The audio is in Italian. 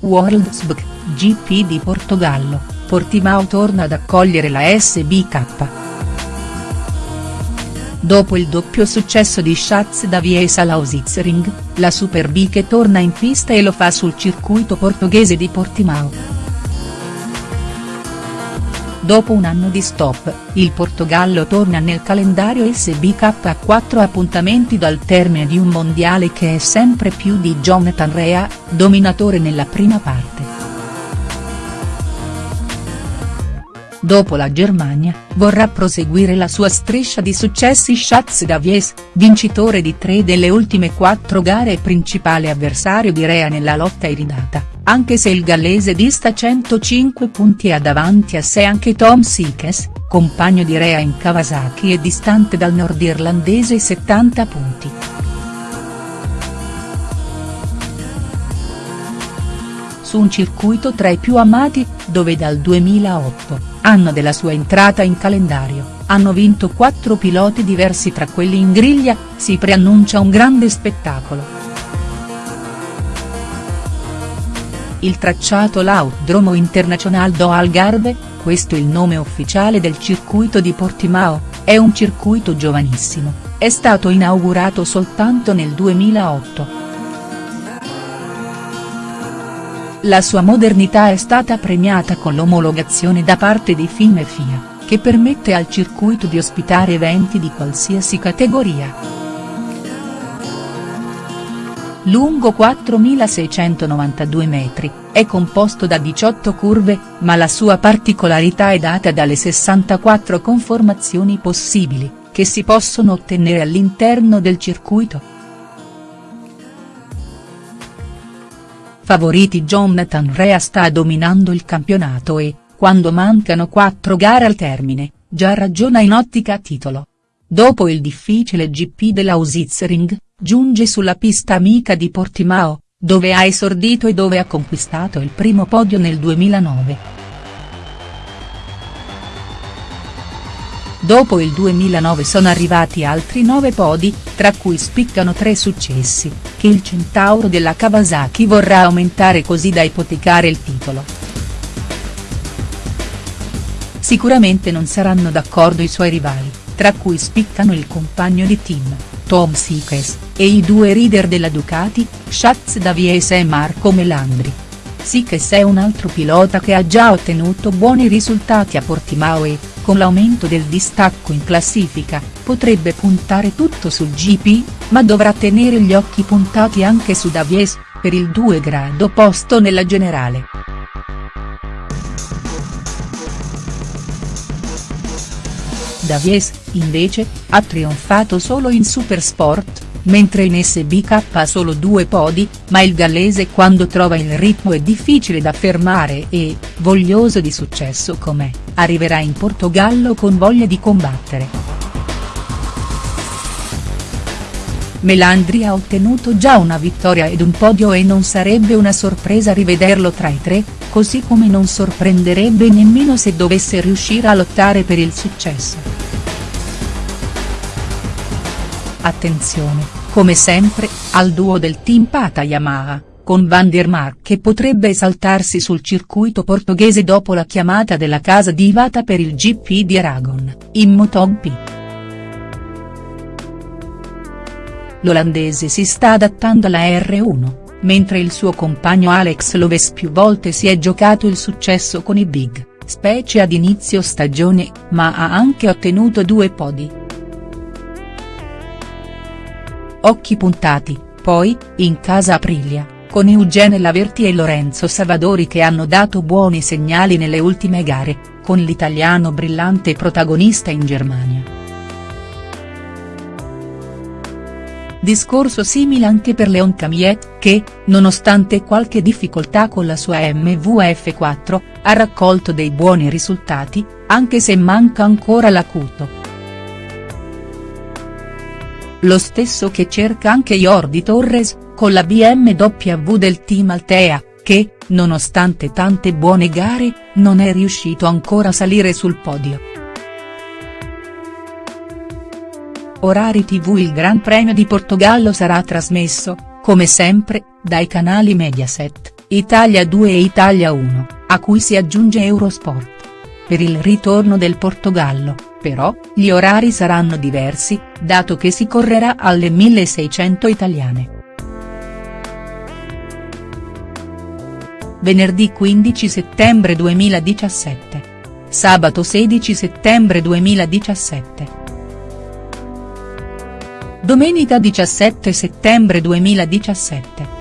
World SBK, GP di Portogallo, Portimao torna ad accogliere la SBK. Dopo il doppio successo di Schatz Davies alla Lausitzring, la Superbike torna in pista e lo fa sul circuito portoghese di Portimao. Dopo un anno di stop, il Portogallo torna nel calendario SBK a quattro appuntamenti dal termine di un mondiale che è sempre più di Jonathan Rea, dominatore nella prima parte. Dopo la Germania, vorrà proseguire la sua striscia di successi Schatz Davies, vincitore di tre delle ultime quattro gare e principale avversario di Rea nella lotta iridata anche se il gallese dista 105 punti e ha davanti a sé anche Tom Sikes, compagno di Rea in Kawasaki e distante dal nordirlandese 70 punti. Su un circuito tra i più amati, dove dal 2008, anno della sua entrata in calendario, hanno vinto quattro piloti diversi tra quelli in griglia, si preannuncia un grande spettacolo. il tracciato L'Autdromo International do Algarve, questo il nome ufficiale del circuito di Portimao, è un circuito giovanissimo, è stato inaugurato soltanto nel 2008. La sua modernità è stata premiata con l'omologazione da parte di FIM FIA, che permette al circuito di ospitare eventi di qualsiasi categoria lungo 4.692 metri, è composto da 18 curve, ma la sua particolarità è data dalle 64 conformazioni possibili, che si possono ottenere all'interno del circuito. Favoriti Jonathan Rea sta dominando il campionato e, quando mancano quattro gare al termine, già ragiona in ottica titolo. Dopo il difficile GP della Usitzring, giunge sulla pista amica di Portimao, dove ha esordito e dove ha conquistato il primo podio nel 2009. Dopo il 2009 sono arrivati altri nove podi, tra cui spiccano tre successi, che il centauro della Kawasaki vorrà aumentare così da ipotecare il titolo. Sicuramente non saranno d'accordo i suoi rivali, tra cui spiccano il compagno di team, Tom Sikes, e i due leader della Ducati, Schatz Davies e Marco Melandri. Sikes è un altro pilota che ha già ottenuto buoni risultati a Portimao e, con l'aumento del distacco in classifica, potrebbe puntare tutto sul GP, ma dovrà tenere gli occhi puntati anche su Davies, per il 2 grado posto nella generale. Davies, invece, ha trionfato solo in Supersport, mentre in SBK ha solo due podi, ma il gallese quando trova il ritmo è difficile da fermare e, voglioso di successo com'è, arriverà in Portogallo con voglia di combattere. Melandri ha ottenuto già una vittoria ed un podio e non sarebbe una sorpresa rivederlo tra i tre, così come non sorprenderebbe nemmeno se dovesse riuscire a lottare per il successo. Attenzione, come sempre, al duo del team Pata Yamaha, con Van der Mark che potrebbe esaltarsi sul circuito portoghese dopo la chiamata della casa di Ivata per il GP di Aragon, in MotoGP. L'olandese si sta adattando alla R1, mentre il suo compagno Alex Loves più volte si è giocato il successo con i big, specie ad inizio stagione, ma ha anche ottenuto due podi. Occhi puntati, poi, in casa Aprilia, con Eugene Laverti e Lorenzo Savadori che hanno dato buoni segnali nelle ultime gare, con l'italiano brillante protagonista in Germania. Discorso simile anche per Leon Camiet, che, nonostante qualche difficoltà con la sua MVF4, ha raccolto dei buoni risultati, anche se manca ancora l'acuto. Lo stesso che cerca anche Jordi Torres, con la BMW del team Altea, che, nonostante tante buone gare, non è riuscito ancora a salire sul podio. Orari tv Il Gran Premio di Portogallo sarà trasmesso, come sempre, dai canali Mediaset. Italia 2 e Italia 1, a cui si aggiunge Eurosport. Per il ritorno del Portogallo, però, gli orari saranno diversi, dato che si correrà alle 1600 italiane. Venerdì 15 settembre 2017. Sabato 16 settembre 2017. Domenica 17 settembre 2017.